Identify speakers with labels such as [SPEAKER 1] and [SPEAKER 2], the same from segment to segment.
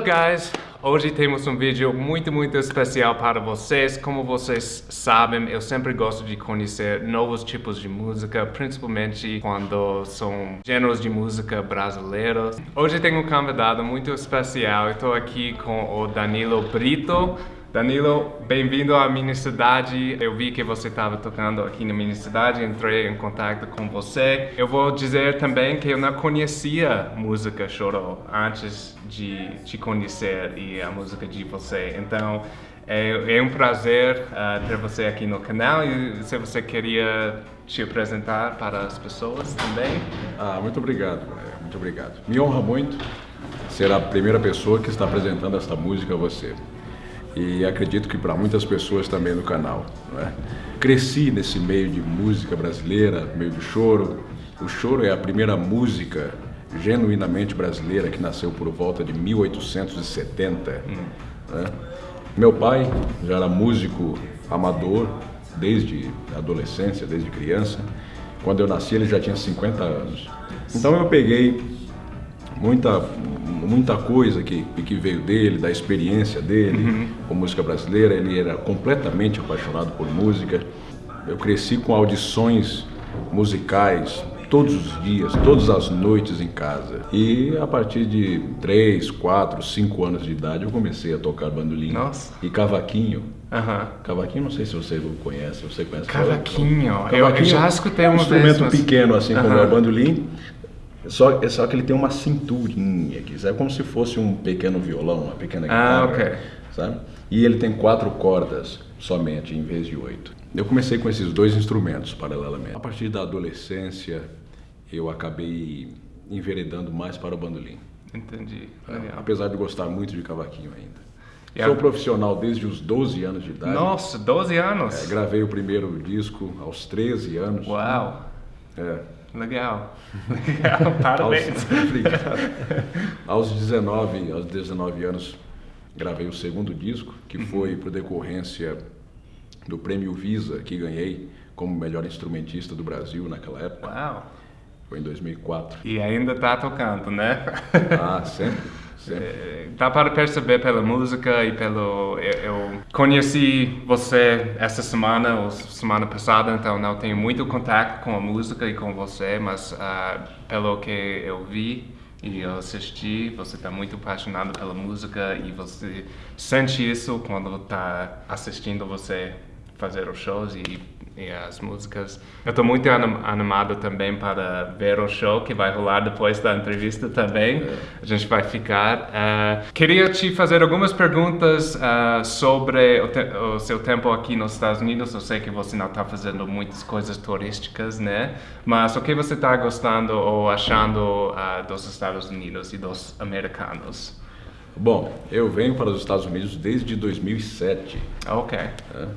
[SPEAKER 1] Up guys? Hoje temos um vídeo muito, muito especial para vocês. Como vocês sabem, eu sempre gosto de conhecer novos tipos de música, principalmente quando são gêneros de música brasileiros. Hoje tenho um convidado muito especial. Estou aqui com o Danilo Brito. Danilo, bem-vindo à minha cidade. Eu vi que você estava tocando aqui na minha cidade, entrei em contato com você. Eu vou dizer também que eu não conhecia música choro antes de te conhecer e a música de você. Então, é, é um prazer uh, ter você aqui no canal e se você queria te apresentar para as pessoas também.
[SPEAKER 2] Ah, muito obrigado, muito obrigado. Me honra muito ser a primeira pessoa que está apresentando esta música a você e acredito que para muitas pessoas também no canal. É? Cresci nesse meio de música brasileira, meio de choro. O choro é a primeira música genuinamente brasileira que nasceu por volta de 1870. Hum. Né? Meu pai já era músico amador desde a adolescência, desde criança. Quando eu nasci ele já tinha 50 anos. Então eu peguei muita muita coisa que, que veio dele, da experiência dele uhum. com música brasileira. Ele era completamente apaixonado por música. Eu cresci com audições musicais todos os dias, todas as noites em casa. E a partir de 3, 4, 5 anos de idade eu comecei a tocar bandolim
[SPEAKER 1] Nossa.
[SPEAKER 2] e cavaquinho.
[SPEAKER 1] Uhum.
[SPEAKER 2] Cavaquinho, não sei se você conhece, você conhece.
[SPEAKER 1] Cavaquinho, eu, eu já escutei um
[SPEAKER 2] instrumento
[SPEAKER 1] vez, mas...
[SPEAKER 2] pequeno assim uhum. como é o bandolim só, só que ele tem uma cinturinha aqui, é como se fosse um pequeno violão, uma pequena
[SPEAKER 1] ah,
[SPEAKER 2] guitarra, ah, okay. sabe? E ele tem quatro cordas somente, em vez de oito. Eu comecei com esses dois instrumentos paralelamente. A partir da adolescência, eu acabei enveredando mais para o bandolim.
[SPEAKER 1] Entendi.
[SPEAKER 2] É, apesar de gostar muito de cavaquinho ainda. E Sou a... profissional desde os 12 anos de idade.
[SPEAKER 1] Nossa, 12 anos?
[SPEAKER 2] É, gravei o primeiro disco aos 13 anos.
[SPEAKER 1] Uau!
[SPEAKER 2] É,
[SPEAKER 1] Legal. Legal, parabéns.
[SPEAKER 2] Aos, aos 19, aos 19 anos, gravei o segundo disco, que uhum. foi por decorrência do prêmio Visa que ganhei como melhor instrumentista do Brasil naquela época.
[SPEAKER 1] Uau.
[SPEAKER 2] Foi em 2004.
[SPEAKER 1] E ainda está tocando, né?
[SPEAKER 2] Ah, sempre.
[SPEAKER 1] É, dá para perceber pela música e pelo... Eu, eu, conheci você essa semana ou semana passada, então não tenho muito contato com a música e com você, mas uh, pelo que eu vi e eu assisti, você está muito apaixonado pela música e você sente isso quando está assistindo você fazer os shows e e as músicas. Eu estou muito animado também para ver o show que vai rolar depois da entrevista também. É. A gente vai ficar. Uh, queria te fazer algumas perguntas uh, sobre o, o, seu tempo aqui nos Estados Unidos. Eu sei que você não está fazendo muitas coisas turísticas, né? Mas o que você está gostando ou achando uh, dos Estados Unidos e dos americanos?
[SPEAKER 2] Bom, eu venho para os Estados Unidos desde 2007.
[SPEAKER 1] Ok. É,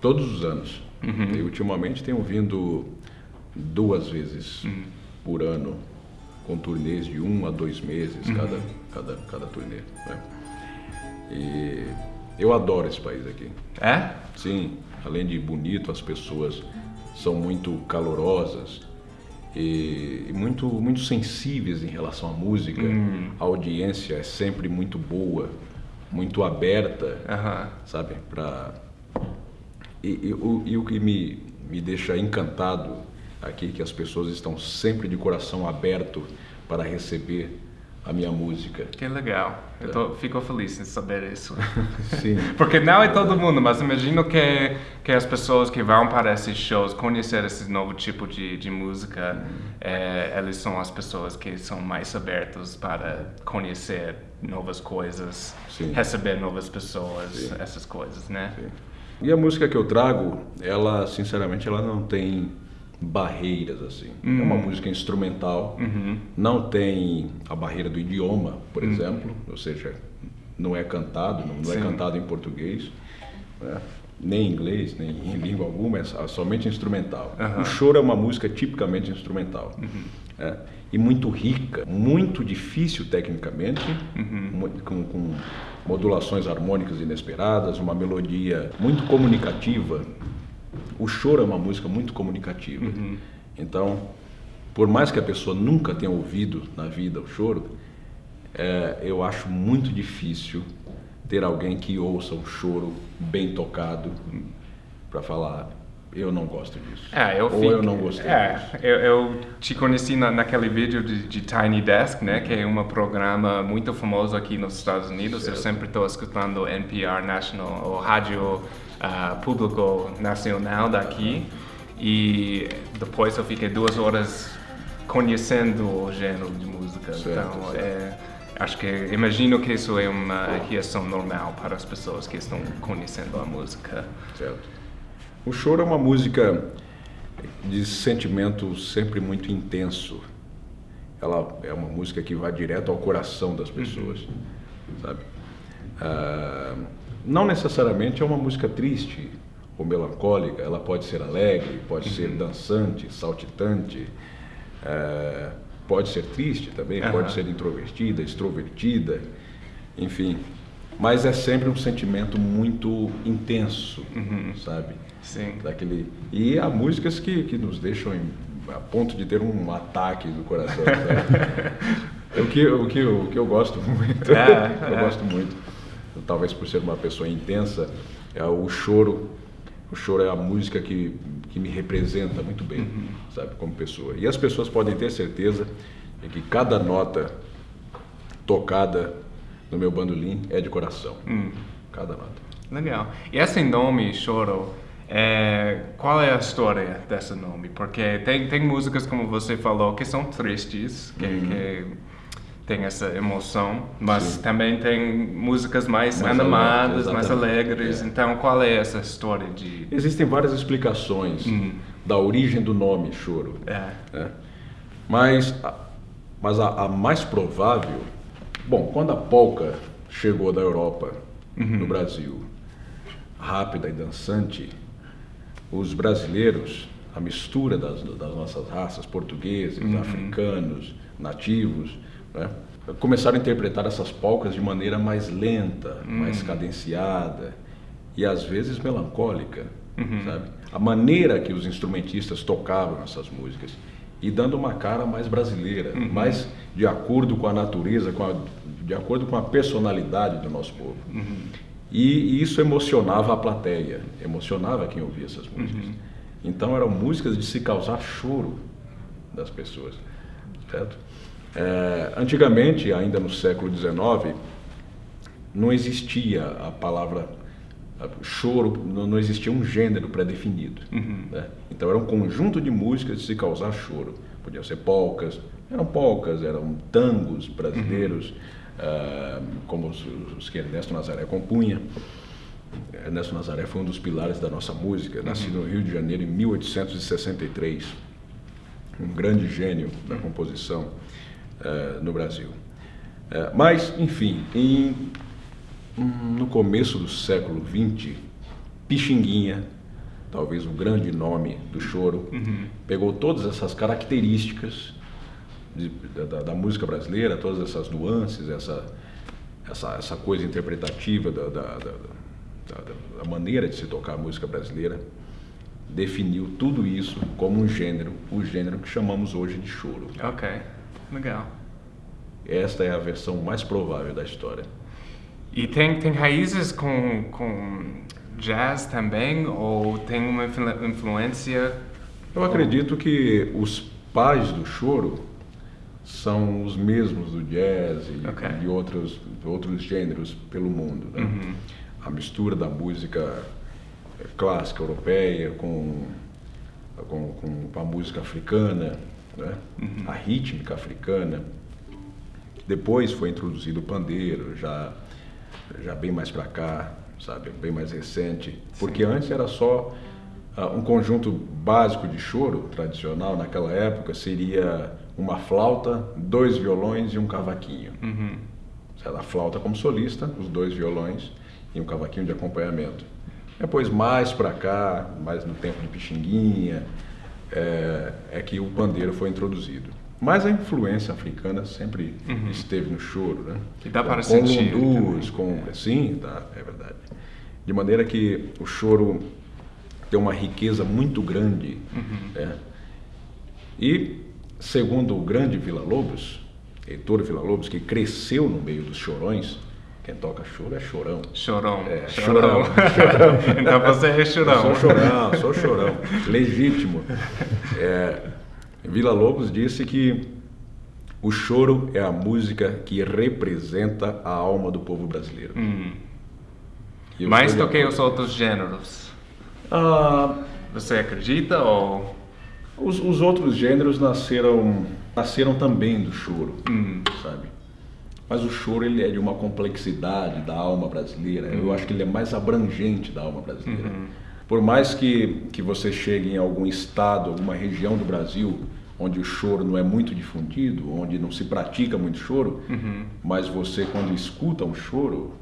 [SPEAKER 2] todos os anos. Uhum. E ultimamente tenho vindo duas vezes uhum. por ano, com turnês de um a dois meses uhum. cada, cada, cada turnê. Né? E eu adoro esse país aqui.
[SPEAKER 1] É?
[SPEAKER 2] Sim, além de bonito, as pessoas são muito calorosas e, muito, muito sensíveis em relação à música. Hum. A audiência é sempre muito boa, muito aberta, sabe? Pra, e, o, e o que me, me deixa encantado aqui, que as pessoas estão sempre de coração aberto para receber a minha música.
[SPEAKER 1] Que legal. Eu tô, fico feliz em saber isso.
[SPEAKER 2] Sim.
[SPEAKER 1] Porque não é todo mundo, mas imagino que, que as pessoas que vão para esses shows, conhecer esse novo tipo de, de música, hum. é, eles são as pessoas que são mais abertas para conhecer novas coisas, Sim. receber novas pessoas, Sim. essas coisas, né? Sim.
[SPEAKER 2] E a música que eu trago, ela, sinceramente, ela não tem barreiras assim. Uhum. É uma hum. música instrumental,
[SPEAKER 1] uhum.
[SPEAKER 2] não tem a barreira do idioma, por uhum. exemplo, ou seja, não é cantado, não, não é cantado em português, né? Nem em inglês, nem em língua alguma, é somente instrumental. O choro é uma música tipicamente instrumental. É, e muito rica, muito difícil tecnicamente,
[SPEAKER 1] uhum.
[SPEAKER 2] com, com, modulações harmônicas inesperadas, uma melodia muito comunicativa. O choro é uma música muito comunicativa.
[SPEAKER 1] Uhum.
[SPEAKER 2] Então, por mais que a pessoa nunca tenha ouvido na vida o choro, é, eu acho muito difícil ter alguém que ouça um choro bem tocado para falar eu não gosto disso.
[SPEAKER 1] É, eu
[SPEAKER 2] Ou
[SPEAKER 1] fico,
[SPEAKER 2] eu não gostei
[SPEAKER 1] é,
[SPEAKER 2] disso.
[SPEAKER 1] Eu, eu te conheci na, naquele vídeo de, de Tiny Desk, né, que é um programa muito famoso aqui nos Estados Unidos. Eu
[SPEAKER 2] Certo.
[SPEAKER 1] sempre estou escutando NPR National, ou Rádio ah, Público Nacional daqui. E depois eu fiquei duas horas conhecendo o gênero de música.
[SPEAKER 2] Certo,
[SPEAKER 1] então,
[SPEAKER 2] certo.
[SPEAKER 1] é, acho que imagino que isso é uma reação normal para as pessoas que estão conhecendo a música.
[SPEAKER 2] Certo. O choro é uma música de sentimento sempre muito intenso. Ela é uma música que vai direto ao coração das pessoas, sabe? Ah, não necessariamente é uma música triste ou melancólica. Ela pode ser alegre, pode ser dançante, saltitante, ah, pode ser triste também,
[SPEAKER 1] Aham.
[SPEAKER 2] pode ser introvertida, extrovertida, enfim. Mas é sempre um sentimento muito intenso, sabe?
[SPEAKER 1] Sim.
[SPEAKER 2] Daquele... E há músicas que, que nos deixam em- a ponto de ter um ataque do coração. sabe? o, que, o, que, o que eu gosto muito,
[SPEAKER 1] É,
[SPEAKER 2] eu
[SPEAKER 1] é.
[SPEAKER 2] gosto muito, talvez por ser uma pessoa intensa, é o choro. O choro é a música que, que me representa muito bem,
[SPEAKER 1] Uhum.
[SPEAKER 2] sabe, como pessoa. E as pessoas podem ter certeza de que cada nota tocada no meu bandolim é de coração.
[SPEAKER 1] Hum.
[SPEAKER 2] Cada nota.
[SPEAKER 1] Legal. E esse nome, Choro, é, qual é a história desse nome? Porque tem, tem músicas, como você falou, que são tristes, que, que tem essa emoção, mas
[SPEAKER 2] Sim.
[SPEAKER 1] também tem músicas mais,
[SPEAKER 2] Mais
[SPEAKER 1] animadas,
[SPEAKER 2] alegres,
[SPEAKER 1] mais alegres.
[SPEAKER 2] É.
[SPEAKER 1] Então, qual é essa história de...
[SPEAKER 2] Existem várias explicações
[SPEAKER 1] Hum.
[SPEAKER 2] da origem do nome choro.
[SPEAKER 1] É.
[SPEAKER 2] né? Mas, a, mas a, a mais provável, bom, quando a polca chegou da Europa no Brasil, rápida e dançante, os brasileiros, a mistura das, das nossas raças, portugueses, africanos, nativos, né, começaram a interpretar essas polcas de maneira mais lenta, mais cadenciada e às vezes melancólica, sabe? A maneira que os instrumentistas tocavam essas músicas e dando uma cara mais brasileira, mais de acordo com a natureza, com a, de acordo com a personalidade do nosso povo. E, e isso emocionava a plateia, emocionava quem ouvia essas músicas. Então eram músicas de se causar choro das pessoas, certo? É, antigamente, ainda no século XIX, não existia a palavra choro, não, existia um gênero pré-definido. né? Então era um conjunto de músicas de se causar choro. Podiam ser polcas, eram polcas, eram tangos brasileiros, ah, como os, os que Ernesto Nazaré compunha. Ernesto Nazaré foi um dos pilares da nossa música, nascido no Rio de Janeiro em 1863 um grande gênio da composição eh, no Brasil. Eh, mas, enfim, em- no começo do século XX, Pixinguinha, talvez o grande nome do choro, pegou todas essas características de- da- da, música brasileira, todas essas nuances, essa, essa, essa coisa interpretativa da- da- da maneira de se tocar a música brasileira, definiu tudo isso como um gênero, o gênero que chamamos hoje de choro.
[SPEAKER 1] Ok, legal.
[SPEAKER 2] Esta é a versão mais provável da história.
[SPEAKER 1] E tem, tem raízes com, com jazz também? Ou tem uma influ- influência?
[SPEAKER 2] Eu acredito que os pais do choro são os mesmos do jazz e
[SPEAKER 1] Ok.
[SPEAKER 2] de outros, outros gêneros pelo mundo. né? A mistura da música clássica europeia com, com, com a música africana, né? a rítmica africana. Depois foi introduzido o pandeiro, já, já bem mais para cá, sabe, bem mais recente. Porque antes era só ah, um conjunto básico de choro tradicional naquela época seria uma flauta, dois violões e um cavaquinho. Certo? A flauta como solista, os dois violões e um cavaquinho de acompanhamento. Depois, mais para cá, mais no tempo de Pixinguinha, é, é que o pandeiro foi introduzido. Mas a influência africana sempre esteve no choro, né?
[SPEAKER 1] E dá para
[SPEAKER 2] com
[SPEAKER 1] sentir
[SPEAKER 2] lundus, com sim, tá, é verdade. De maneira que o choro tem uma riqueza muito grande, né? E segundo o grande Vila Lobos, Heitor Villa-Lobos, que cresceu no meio dos chorões, quem toca choro é chorão.
[SPEAKER 1] Chorão.
[SPEAKER 2] É,
[SPEAKER 1] chorão.
[SPEAKER 2] chorão.
[SPEAKER 1] então você é chorão.
[SPEAKER 2] Eu sou chorão, sou chorão. Legítimo. É, Vila Lobos disse que o choro é a música que representa a alma do povo brasileiro.
[SPEAKER 1] Hum. Que
[SPEAKER 2] acordo.
[SPEAKER 1] os outros gêneros.
[SPEAKER 2] Ah,
[SPEAKER 1] Você acredita ou...
[SPEAKER 2] os, os outros gêneros nasceram, nasceram também do choro,
[SPEAKER 1] Hum.
[SPEAKER 2] sabe? Mas o choro ele é de uma complexidade da alma brasileira. Eu acho que ele é mais abrangente da alma brasileira. Por mais que, que você chegue em algum estado, alguma região do Brasil onde o choro não é muito difundido, onde não se pratica muito choro, mas você quando escuta um choro,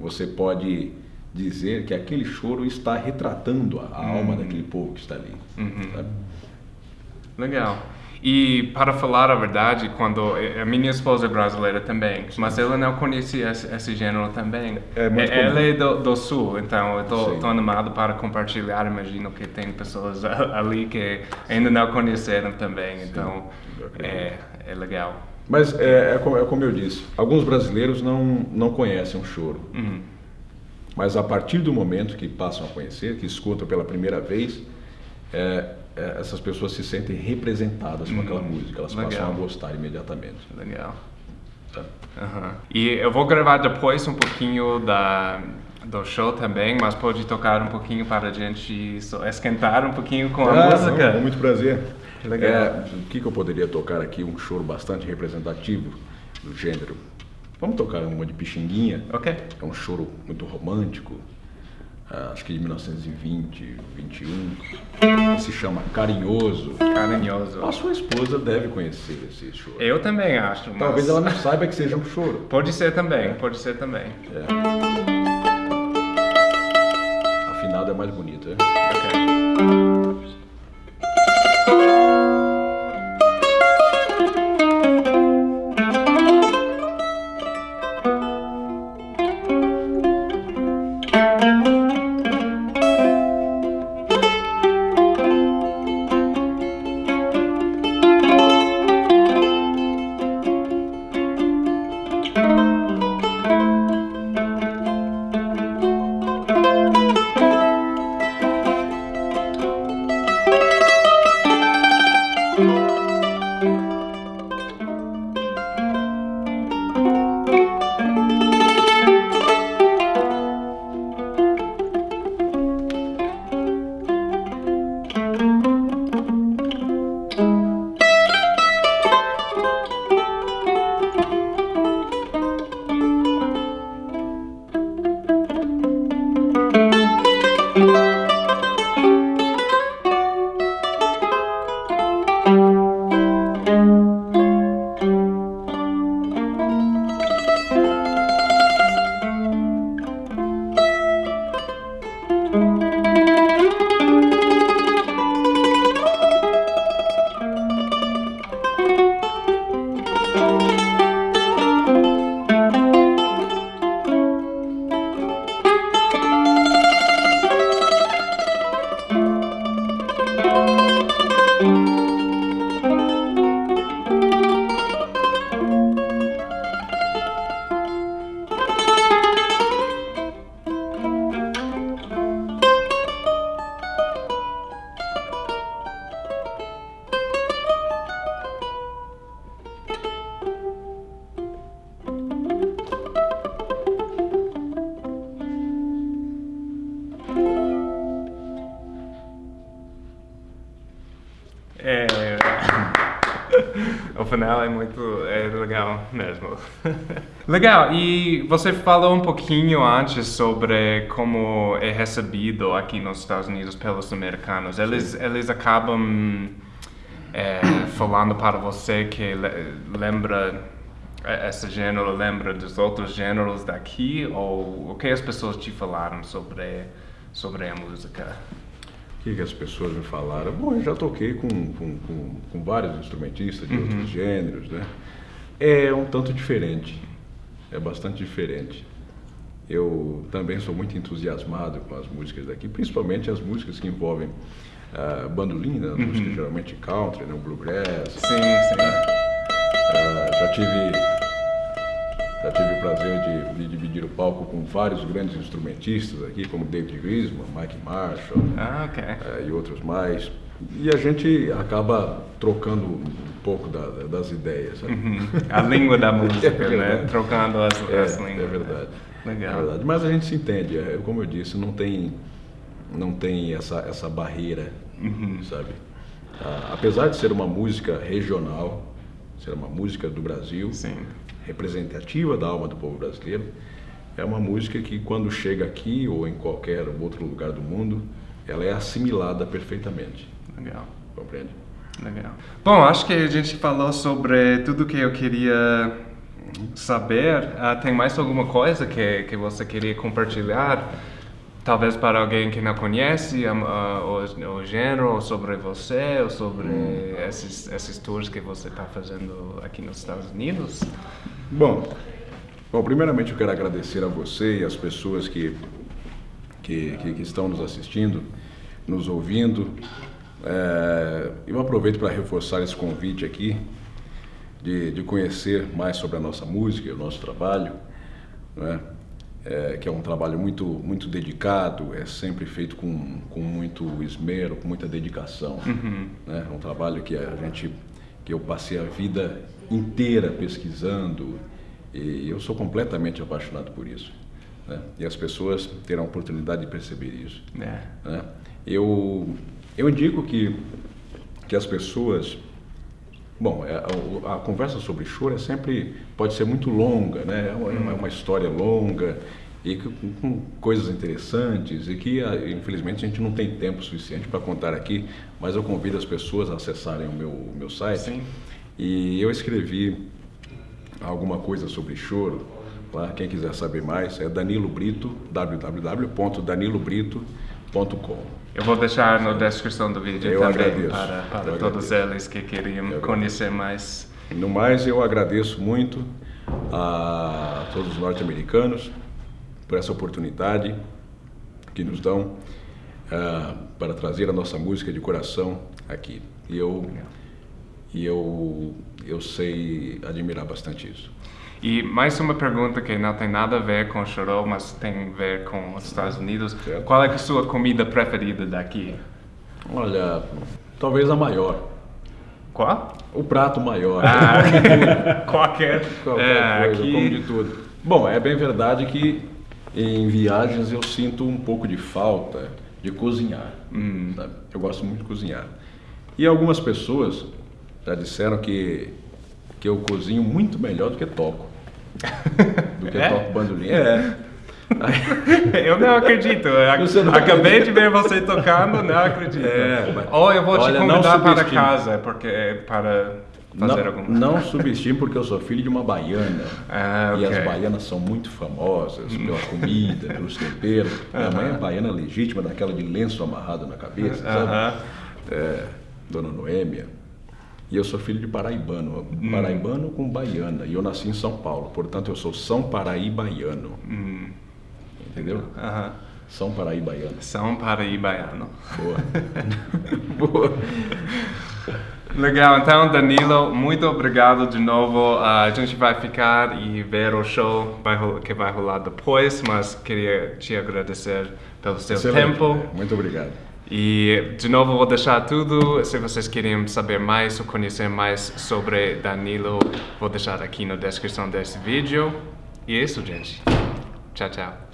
[SPEAKER 2] você pode dizer que aquele choro está retratando a, a alma daquele povo que está ali. sabe?
[SPEAKER 1] Legal. E para falar a verdade, quando a minha esposa é brasileira também, mas ela não conhecia esse, esse gênero também.
[SPEAKER 2] É
[SPEAKER 1] ela é do, do sul, então eu
[SPEAKER 2] Sim.
[SPEAKER 1] estou animado para compartilhar. Imagino que tem pessoas ali que ainda não conheceram também, então
[SPEAKER 2] eu acredito.
[SPEAKER 1] é, é legal.
[SPEAKER 2] Mas é, é como, é como eu disse, alguns brasileiros não, não conhecem o choro.
[SPEAKER 1] Uhum.
[SPEAKER 2] Mas a partir do momento que passam a conhecer, que escutam pela primeira vez, é, é, essas pessoas se sentem representadas com aquela música, elas passam
[SPEAKER 1] legal.
[SPEAKER 2] a gostar imediatamente.
[SPEAKER 1] Legal.
[SPEAKER 2] sabe?
[SPEAKER 1] Aham. E eu vou gravar depois um pouquinho da, do show também, mas pode tocar um pouquinho para a gente esquentar um pouquinho com a
[SPEAKER 2] Ah,
[SPEAKER 1] música.
[SPEAKER 2] não, com muito prazer.
[SPEAKER 1] Legal.
[SPEAKER 2] É, o que, que eu poderia tocar aqui? Um choro bastante representativo do gênero. Vamos tocar uma de Pixinguinha.
[SPEAKER 1] Ok.
[SPEAKER 2] É um choro muito romântico, acho que de 1920, 21. Se chama Carinhoso.
[SPEAKER 1] Carinhoso.
[SPEAKER 2] A sua esposa deve conhecer esse choro.
[SPEAKER 1] Eu também acho. Mas...
[SPEAKER 2] Talvez ela não saiba que seja um choro.
[SPEAKER 1] Pode ser também, pode ser também.
[SPEAKER 2] Afinado é mais bonito, é?
[SPEAKER 1] Ok. O final é muito é legal mesmo. legal, e você falou um pouquinho antes sobre como é recebido aqui nos Estados Unidos pelos americanos. Eles, eles acabam é, falando para você que le- lembra é, esse gênero lembra dos outros gêneros daqui ou o que as pessoas te falaram sobre sobre a música?
[SPEAKER 2] O que, que as pessoas me falaram? Bom, eu já toquei com, com, com, com vários instrumentistas de outros gêneros, né? É um tanto diferente, é bastante diferente. Eu também sou muito entusiasmado com as músicas daqui, principalmente as músicas que envolvem bandolim, né? As músicas geralmente country, né? bluegrass.
[SPEAKER 1] Sim, sim.
[SPEAKER 2] Uh, já tive já tive o prazer de, de, dividir o palco com vários grandes instrumentistas aqui, como David Grisman, Mike Marshall
[SPEAKER 1] ah, okay.
[SPEAKER 2] uh, e outros mais. E a gente acaba trocando um pouco da, das ideias.
[SPEAKER 1] Uhum. A língua da música, é né? Trocando as,
[SPEAKER 2] é,
[SPEAKER 1] as línguas.
[SPEAKER 2] É verdade.
[SPEAKER 1] Legal.
[SPEAKER 2] É verdade. Mas a gente se entende. É, como eu disse, não tem, não tem essa, essa barreira,
[SPEAKER 1] uhum.
[SPEAKER 2] sabe? Ah, apesar de ser uma música regional, ser uma música do Brasil,
[SPEAKER 1] Sim.
[SPEAKER 2] Representativa da alma do povo brasileiro, é uma música que quando chega aqui ou em qualquer outro lugar do mundo, ela é assimilada perfeitamente.
[SPEAKER 1] Legal.
[SPEAKER 2] Compreende?
[SPEAKER 1] Legal. Bom, acho que a gente falou sobre tudo que eu queria saber. Uh, tem mais alguma coisa que, que você queria compartilhar? Talvez para alguém que não conhece uh, o, o gênero, ou sobre você, ou sobre hum. esses, esses tours que você está fazendo aqui nos Estados Unidos?
[SPEAKER 2] Bom, bom, primeiramente eu quero agradecer a você e as pessoas que, que, que, que estão nos assistindo, nos ouvindo. É, eu aproveito para reforçar esse convite aqui de, de conhecer mais sobre a nossa música o nosso trabalho. Não é? É, que é um trabalho muito, muito dedicado, é sempre feito com, com muito esmero, com muita dedicação.
[SPEAKER 1] Uhum.
[SPEAKER 2] Né? É um trabalho que a gente, que eu passei a vida inteira pesquisando e eu sou completamente apaixonado por isso. Né? E as pessoas terão a oportunidade de perceber isso.
[SPEAKER 1] É.
[SPEAKER 2] Né? Eu, eu indico que, que as pessoas Bom, é, a, a, conversa sobre choro é sempre pode ser muito longa, né? É uma, é uma história longa e com, com, coisas interessantes e que infelizmente a gente não tem tempo suficiente para contar aqui, mas eu convido as pessoas a acessarem o meu, o meu site
[SPEAKER 1] Sim.
[SPEAKER 2] e eu escrevi alguma coisa sobre choro. Lá, quem quiser saber mais é Danilo Brito, www.danilobrito.com.
[SPEAKER 1] Eu vou deixar na descrição do vídeo
[SPEAKER 2] eu
[SPEAKER 1] também
[SPEAKER 2] agradeço.
[SPEAKER 1] para, para todos eles que queriam conhecer mais.
[SPEAKER 2] No mais, eu agradeço muito a todos os norte-americanos por essa oportunidade que nos dão uh, para trazer a nossa música de coração aqui. E eu, e eu, eu sei admirar bastante isso.
[SPEAKER 1] E mais uma pergunta que não tem nada a ver com o chorô, mas tem a ver com os Estados Unidos.
[SPEAKER 2] Certo.
[SPEAKER 1] Qual é a sua comida preferida daqui?
[SPEAKER 2] Olha, talvez a maior.
[SPEAKER 1] Qual?
[SPEAKER 2] O prato maior.
[SPEAKER 1] Ah, qualquer,
[SPEAKER 2] qualquer
[SPEAKER 1] é,
[SPEAKER 2] coisa,
[SPEAKER 1] aqui...
[SPEAKER 2] como de tudo. Bom, é bem verdade que em viagens eu sinto um pouco de falta de cozinhar.
[SPEAKER 1] Hum.
[SPEAKER 2] Eu gosto muito de cozinhar. E algumas pessoas já disseram que, que eu cozinho muito melhor do que toco do que
[SPEAKER 1] é?
[SPEAKER 2] toco bandolim.
[SPEAKER 1] É. eu não acredito. Eu não acabei acredita. de ver você tocando, não acredito.
[SPEAKER 2] É,
[SPEAKER 1] Ou eu vou Olha, te convidar para casa porque para fazer
[SPEAKER 2] não,
[SPEAKER 1] alguma
[SPEAKER 2] Não subestime porque eu sou filho de uma baiana.
[SPEAKER 1] Ah,
[SPEAKER 2] okay.
[SPEAKER 1] E
[SPEAKER 2] as baianas são muito famosas pela comida, pelos temperos. Minha mãe é baiana legítima, daquela de lenço amarrado na cabeça,
[SPEAKER 1] uh -huh.
[SPEAKER 2] sabe? É, Dona Noêmia. E eu sou filho de paraibano,
[SPEAKER 1] hum.
[SPEAKER 2] paraibano com baiana. E eu nasci em São Paulo, portanto eu sou São Paraibaiano.
[SPEAKER 1] Hum.
[SPEAKER 2] Entendeu?
[SPEAKER 1] Uhum.
[SPEAKER 2] São Paraibaiano.
[SPEAKER 1] São Paraibaiano.
[SPEAKER 2] Boa. Boa.
[SPEAKER 1] Legal, então Danilo, muito obrigado de novo. Uh, a gente vai ficar e ver o show que vai rolar depois, mas queria te agradecer pelo seu
[SPEAKER 2] Excelente.
[SPEAKER 1] tempo.
[SPEAKER 2] Muito obrigado.
[SPEAKER 1] E de novo vou deixar tudo, se vocês querem saber mais ou conhecer mais sobre Danilo, vou deixar aqui na descrição desse vídeo. E é isso, gente. Tchau, tchau.